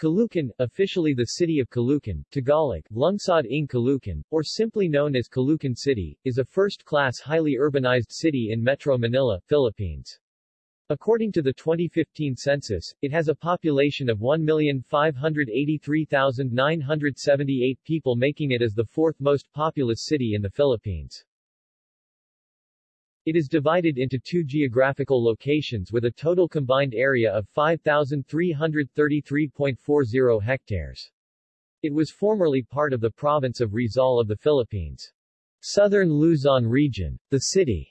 Caloocan, officially the city of Caloocan, Tagalog, Lungsod ng Caloocan, or simply known as Caloocan City, is a first-class highly urbanized city in Metro Manila, Philippines. According to the 2015 census, it has a population of 1,583,978 people making it as the fourth most populous city in the Philippines. It is divided into two geographical locations with a total combined area of 5,333.40 hectares. It was formerly part of the province of Rizal of the Philippines. Southern Luzon region. The city's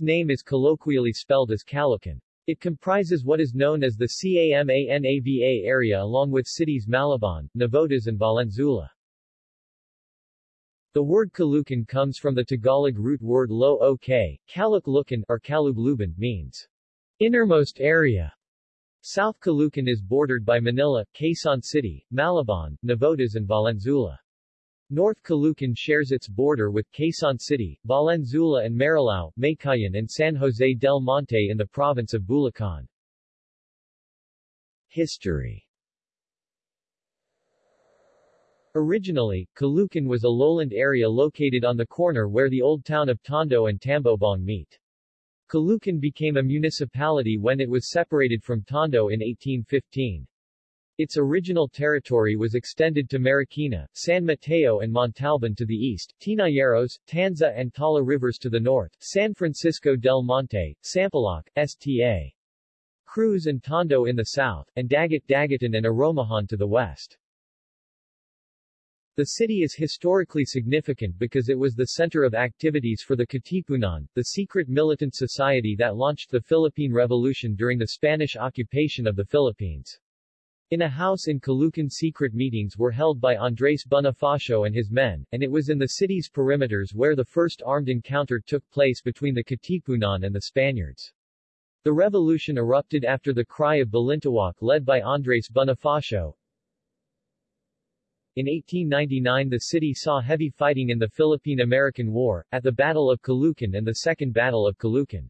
name is colloquially spelled as Caloocan. It comprises what is known as the Camanava area along with cities Malabon, Navotas and Valenzuela. The word Caloocan comes from the Tagalog root word lo ok, Kaluklukan or Kalubluban means innermost area. South Caloocan is bordered by Manila, Quezon City, Malabon, Navotas and Valenzuela. North Caloocan shares its border with Quezon City, Valenzuela and Marilao, Meycauayan and San Jose del Monte in the province of Bulacan. History Originally, Caloocan was a lowland area located on the corner where the old town of Tondo and Tambobong meet. Caloocan became a municipality when it was separated from Tondo in 1815. Its original territory was extended to Marikina, San Mateo and Montalban to the east, Tinayeros, Tanza and Tala rivers to the north, San Francisco del Monte, Sampaloc, Sta. Cruz and Tondo in the south, and Dagat Dagatan and Aromahan to the west. The city is historically significant because it was the center of activities for the Katipunan, the secret militant society that launched the Philippine Revolution during the Spanish occupation of the Philippines. In a house in Caloocan secret meetings were held by Andres Bonifacio and his men, and it was in the city's perimeters where the first armed encounter took place between the Katipunan and the Spaniards. The revolution erupted after the Cry of Balintawak led by Andres Bonifacio, in 1899 the city saw heavy fighting in the Philippine-American War, at the Battle of Caloocan and the Second Battle of Caloocan.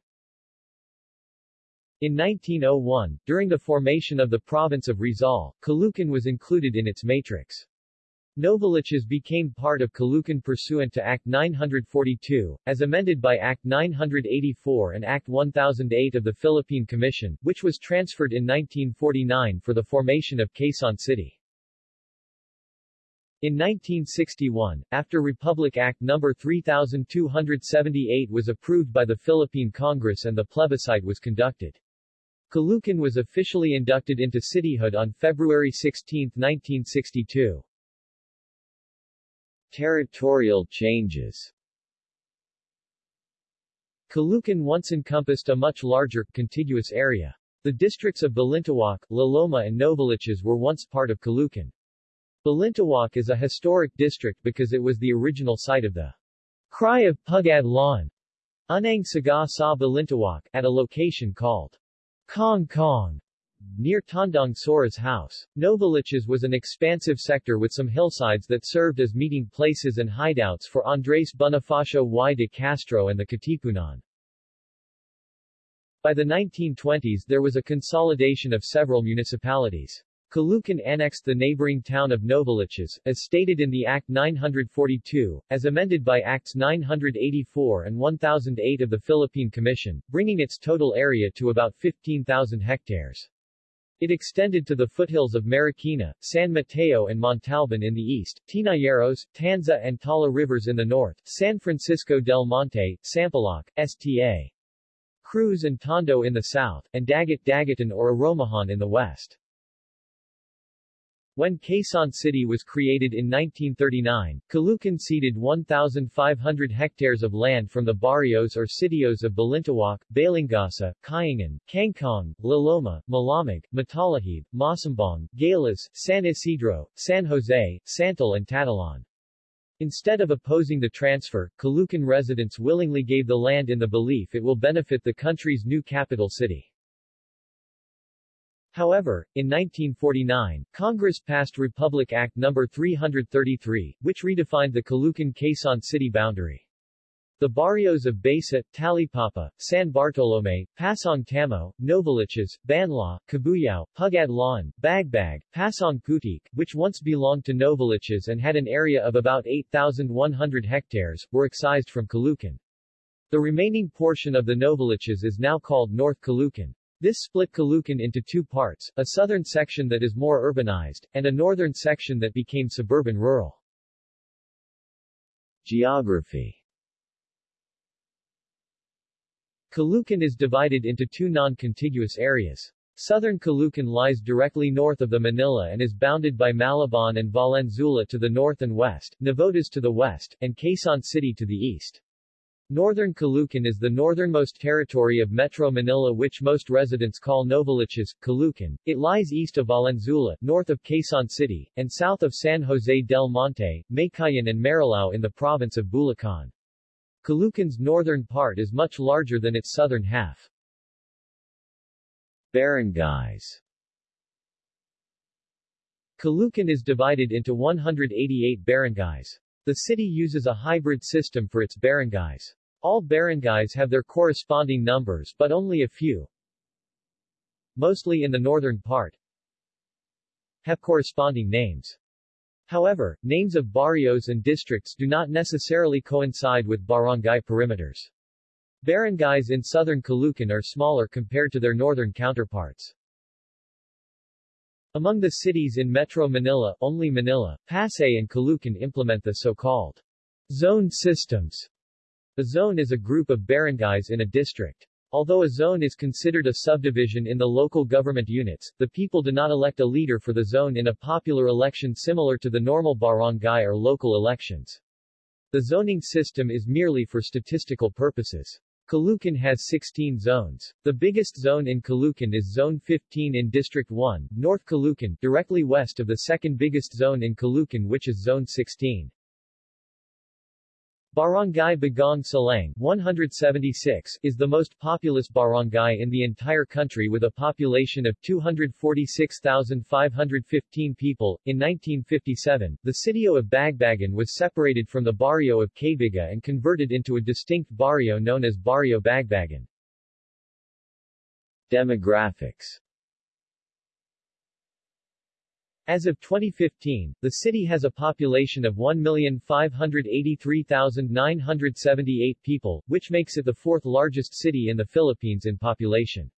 In 1901, during the formation of the province of Rizal, Caloocan was included in its matrix. Novaliches became part of Caloocan pursuant to Act 942, as amended by Act 984 and Act 1008 of the Philippine Commission, which was transferred in 1949 for the formation of Quezon City. In 1961, after Republic Act No. 3278 was approved by the Philippine Congress and the plebiscite was conducted. Caloocan was officially inducted into cityhood on February 16, 1962. Territorial changes Caloocan once encompassed a much larger, contiguous area. The districts of Balintawak, Laloma and Novaliches were once part of Caloocan. Balintawak is a historic district because it was the original site of the Cry of Pugad Lawin Unang Sigaw sa Balintawak at a location called Kangkong near Tandang Sora's house. Novaliches was an expansive sector with some hillsides that served as meeting places and hideouts for Andres Bonifacio y de Castro and the Katipunan. By the 1920s there was a consolidation of several municipalities. Caloocan annexed the neighboring town of Novaliches, as stated in the Act 942, as amended by Acts 984 and 1008 of the Philippine Commission, bringing its total area to about 15,000 hectares. It extended to the foothills of Marikina, San Mateo and Montalban in the east, Tinayeros, Tanza and Tala rivers in the north, San Francisco del Monte, Sampaloc, Sta. Cruz and Tondo in the south, and Dagat Dagatan or Aromahan in the west. When Quezon City was created in 1939, Caloocan ceded 1,500 hectares of land from the barrios or sitios of Balintawak, Balingasa, Kayangan, Kangkong, Loloma, Malamig, Matalahib, Masambong, Galas, San Isidro, San Jose, Santal and Tatalan. Instead of opposing the transfer, Caloocan residents willingly gave the land in the belief it will benefit the country's new capital city. However, in 1949, Congress passed Republic Act No. 333, which redefined the Caloocan-Quezon city boundary. The barrios of Besa, Talipapa, San Bartolome, Pasong Tamo, Novaliches, Banlaw, Cabuyao, Pugadlawan, Bagbag, Pasong Putik, which once belonged to Novaliches and had an area of about 8,100 hectares, were excised from Caloocan. The remaining portion of the Novaliches is now called North Caloocan. This split Caloocan into two parts, a southern section that is more urbanized, and a northern section that became suburban rural. Geography Caloocan is divided into two non-contiguous areas. Southern Caloocan lies directly north of the Manila and is bounded by Malabon and Valenzuela to the north and west, Navotas to the west, and Quezon City to the east. Northern Caloocan is the northernmost territory of Metro Manila which most residents call Novaliches, Caloocan. It lies east of Valenzuela, north of Quezon City, and south of San Jose del Monte, Meycauayan and Marilao in the province of Bulacan. Caloocan's northern part is much larger than its southern half. Barangays Caloocan is divided into 188 barangays. The city uses a hybrid system for its barangays. All barangays have their corresponding numbers but only a few, mostly in the northern part, have corresponding names. However, names of barrios and districts do not necessarily coincide with barangay perimeters. Barangays in southern Caloocan are smaller compared to their northern counterparts. Among the cities in Metro Manila, only Manila, Pasay and Caloocan implement the so-called zone systems. A zone is a group of barangays in a district. Although a zone is considered a subdivision in the local government units, the people do not elect a leader for the zone in a popular election similar to the normal barangay or local elections. The zoning system is merely for statistical purposes. Caloocan has 16 zones. The biggest zone in Caloocan is Zone 15 in District 1, North Caloocan, directly west of the second biggest zone in Caloocan which is Zone 16. Barangay Bagong Salang 176 is the most populous barangay in the entire country with a population of 246,515 people. In 1957, the sitio of Bagbagan was separated from the barrio of Cabiga and converted into a distinct barrio known as Barrio Bagbagan. Demographics as of 2015, the city has a population of 1,583,978 people, which makes it the fourth largest city in the Philippines in population.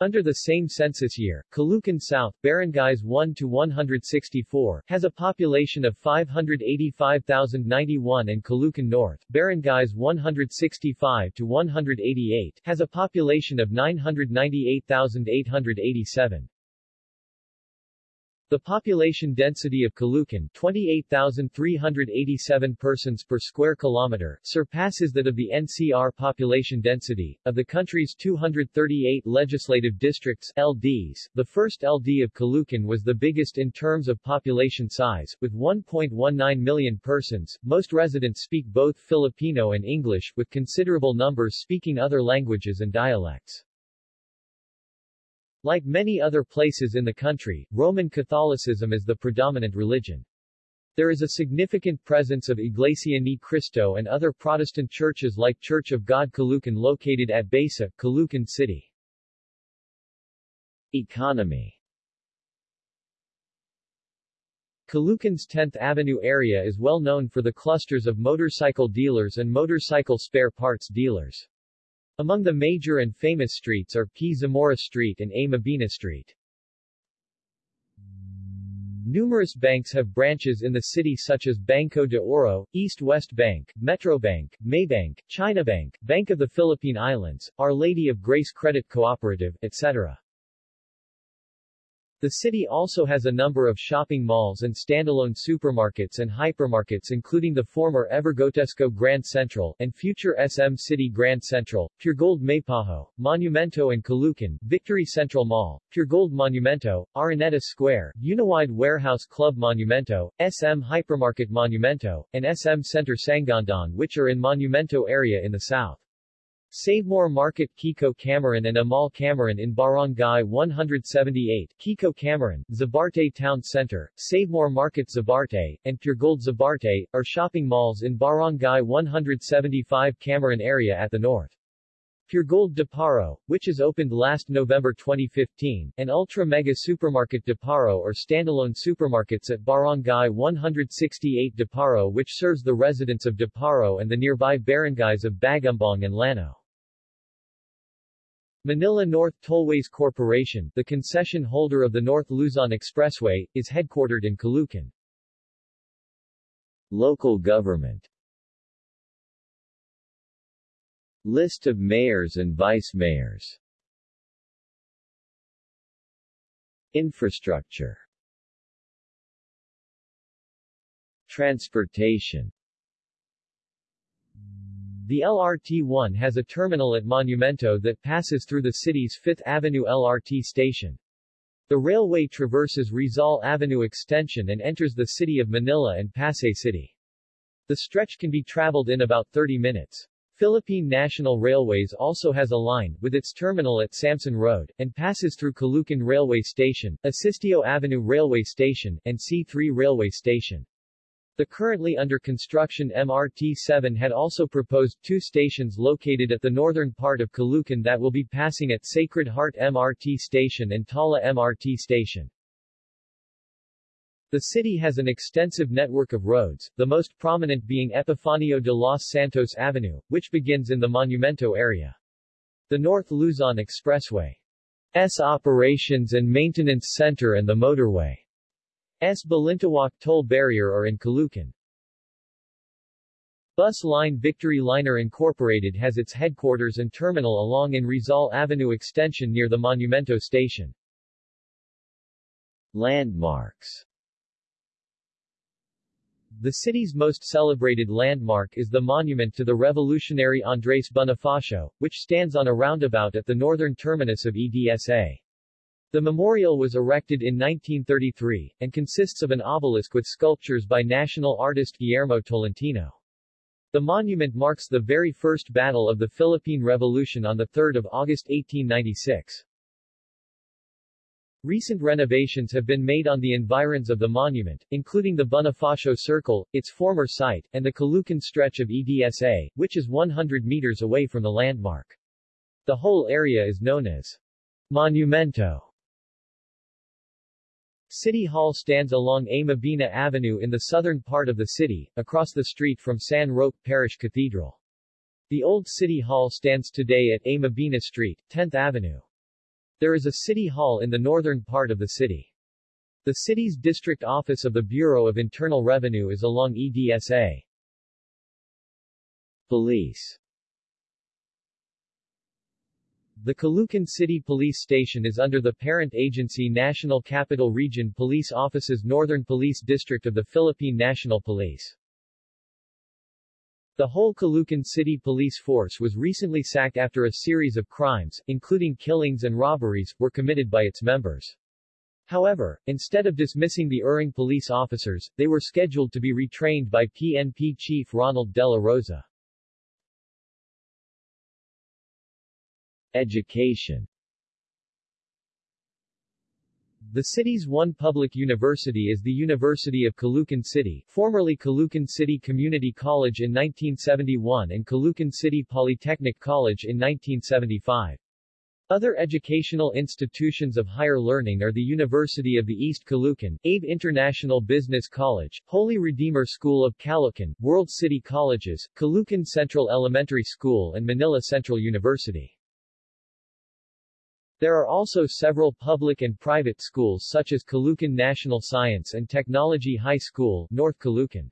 Under the same census year, Caloocan South, Barangays 1 to 164, has a population of 585,091 and Caloocan North, Barangays 165 to 188, has a population of 998,887. The population density of Caloocan 28,387 persons per square kilometer surpasses that of the NCR population density. Of the country's 238 legislative districts LDs, the first LD of Caloocan was the biggest in terms of population size, with 1.19 million persons. Most residents speak both Filipino and English, with considerable numbers speaking other languages and dialects. Like many other places in the country, Roman Catholicism is the predominant religion. There is a significant presence of Iglesia Ni Cristo and other Protestant churches like Church of God Caloocan located at Besa, Caloocan City. Economy Caloocan's 10th Avenue area is well known for the clusters of motorcycle dealers and motorcycle spare parts dealers. Among the major and famous streets are P. Zamora Street and A. Mabini Street. Numerous banks have branches in the city such as Banco de Oro, East West Bank, Metrobank, Maybank, China Bank, Bank of the Philippine Islands, Our Lady of Grace Credit Cooperative, etc. The city also has a number of shopping malls and standalone supermarkets and hypermarkets including the former Evergotesco Grand Central and future SM City Grand Central, Puregold Maypajo, Monumento and Caloocan, Victory Central Mall, Puregold Monumento, Araneta Square, Uniwide Warehouse Club Monumento, SM Hypermarket Monumento, and SM Center Sangandaan which are in Monumento area in the south. Savemore Market Kiko Camarin and Amal Camarin in Barangay 178 Kiko Camarin, Zabarte Town Center, Savemore Market Zabarte, and Puregold Zabarte, are shopping malls in Barangay 175 Camarin area at the north. Puregold Deparo, which is opened last November 2015, and Ultra Mega Supermarket Deparo or standalone supermarkets at Barangay 168 Deparo which serves the residents of Deparo and the nearby barangays of Bagumbong and Llano. Manila North Tollways Corporation, the concession holder of the North Luzon Expressway, is headquartered in Caloocan. Local government List of mayors and vice-mayors Infrastructure Transportation The LRT-1 has a terminal at Monumento that passes through the city's 5th Avenue LRT station. The railway traverses Rizal Avenue extension and enters the city of Manila and Pasay City. The stretch can be traveled in about 30 minutes. Philippine National Railways also has a line, with its terminal at Samson Road, and passes through Caloocan Railway Station, Asistio Avenue Railway Station, and C3 Railway Station. The currently under construction MRT-7 had also proposed two stations located at the northern part of Caloocan that will be passing at Sacred Heart MRT Station and Tala MRT Station. The city has an extensive network of roads, the most prominent being Epifanio de los Santos Avenue, which begins in the Monumento area. The North Luzon Expressway S operations and maintenance center and the motorway S Balintawak toll barrier are in Caloocan. Bus line Victory Liner Incorporated has its headquarters and terminal along in Rizal Avenue extension near the Monumento station. Landmarks the city's most celebrated landmark is the monument to the revolutionary Andres Bonifacio, which stands on a roundabout at the northern terminus of EDSA. The memorial was erected in 1933, and consists of an obelisk with sculptures by national artist Guillermo Tolentino. The monument marks the very first battle of the Philippine Revolution on 3 August 1896. Recent renovations have been made on the environs of the monument, including the Bonifacio Circle, its former site, and the Caloocan stretch of EDSA, which is 100 meters away from the landmark. The whole area is known as Monumento. City Hall stands along A. Mabini Avenue in the southern part of the city, across the street from San Roque Parish Cathedral. The old City Hall stands today at A. Mabini Street, 10th Avenue. There is a city hall in the northern part of the city. The city's district office of the Bureau of Internal Revenue is along EDSA. Police The Caloocan City Police Station is under the parent agency National Capital Region Police Office's Northern Police District of the Philippine National Police. The whole Caloocan City Police Force was recently sacked after a series of crimes, including killings and robberies, were committed by its members. However, instead of dismissing the erring police officers, they were scheduled to be retrained by PNP Chief Ronald De La Rosa. Education the city's one public university is the University of Caloocan City, formerly Caloocan City Community College in 1971 and Caloocan City Polytechnic College in 1975. Other educational institutions of higher learning are the University of the East Caloocan, Abe International Business College, Holy Redeemer School of Caloocan, World City Colleges, Caloocan Central Elementary School and Manila Central University. There are also several public and private schools such as Caloocan National Science and Technology High School, North Caloocan.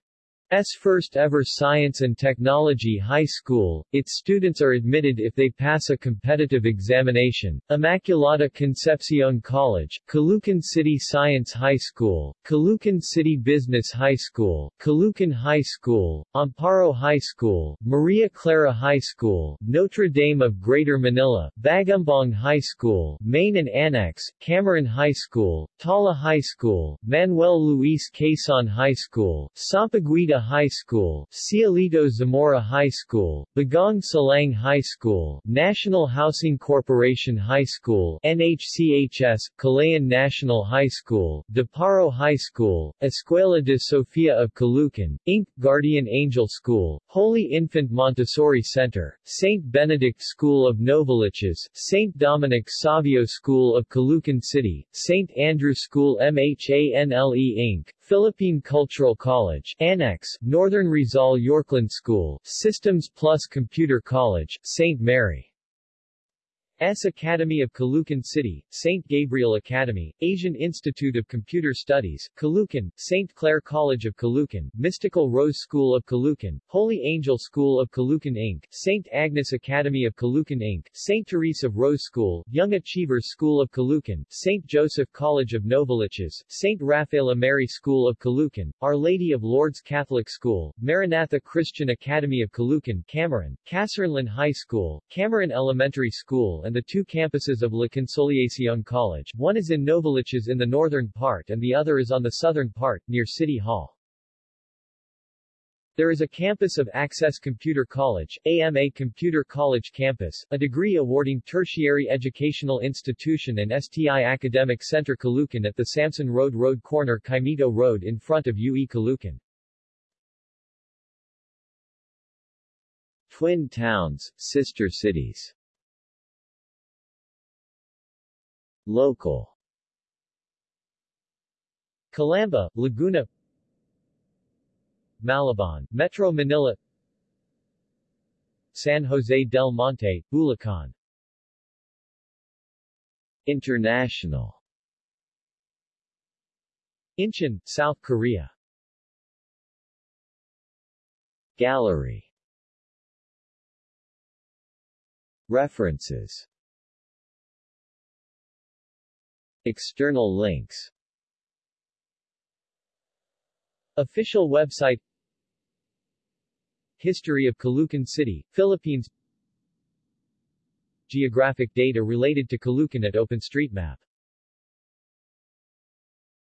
S first ever Science and Technology High School, its students are admitted if they pass a competitive examination. Immaculata Concepcion College, Caloocan City Science High School, Caloocan City Business High School, Caloocan High School, Amparo High School, Maria Clara High School, Notre Dame of Greater Manila, Bagumbong High School, Main and Annex, Camarin High School, Tala High School, Manuel Luis Quezon High School, Sampaguita High School, Cielito Zamora High School, Bagong Salang High School, National Housing Corporation High School, NHCHS, Calayan National High School, Deparo High School, Escuela de Sofia of Caloocan, Inc., Guardian Angel School, Holy Infant Montessori Center, St. Benedict School of Novaliches, St. Dominic Savio School of Caloocan City, St. Andrew School MHANLE Inc., Philippine Cultural College, Annex, Northern Rizal Yorkland School, Systems Plus Computer College, St. Mary. S. Academy of Caloocan City, St. Gabriel Academy, Asian Institute of Computer Studies, Caloocan, St. Clair College of Caloocan, Mystical Rose School of Caloocan, Holy Angel School of Caloocan Inc., St. Agnes Academy of Caloocan Inc., St. Therese of Rose School, Young Achievers School of Caloocan, St. Joseph College of Novaliches, St. Rafaela Mary School of Caloocan, Our Lady of Lourdes Catholic School, Maranatha Christian Academy of Caloocan, Camarin, Kasarinlan High School, Camarin Elementary School and the two campuses of La Consolacion College, one is in Novaliches in the northern part and the other is on the southern part, near City Hall. There is a campus of Access Computer College, AMA Computer College Campus, a degree-awarding tertiary educational institution and STI Academic Center Caloocan at the Samson Road Road corner Caimito Road in front of UE Caloocan. Twin towns, sister cities Local. Calamba, Laguna. Malabon, Metro Manila. San Jose del Monte, Bulacan. International. Incheon, South Korea. Gallery. References External links. Official website. History of Caloocan City, Philippines. Geographic data related to Caloocan at OpenStreetMap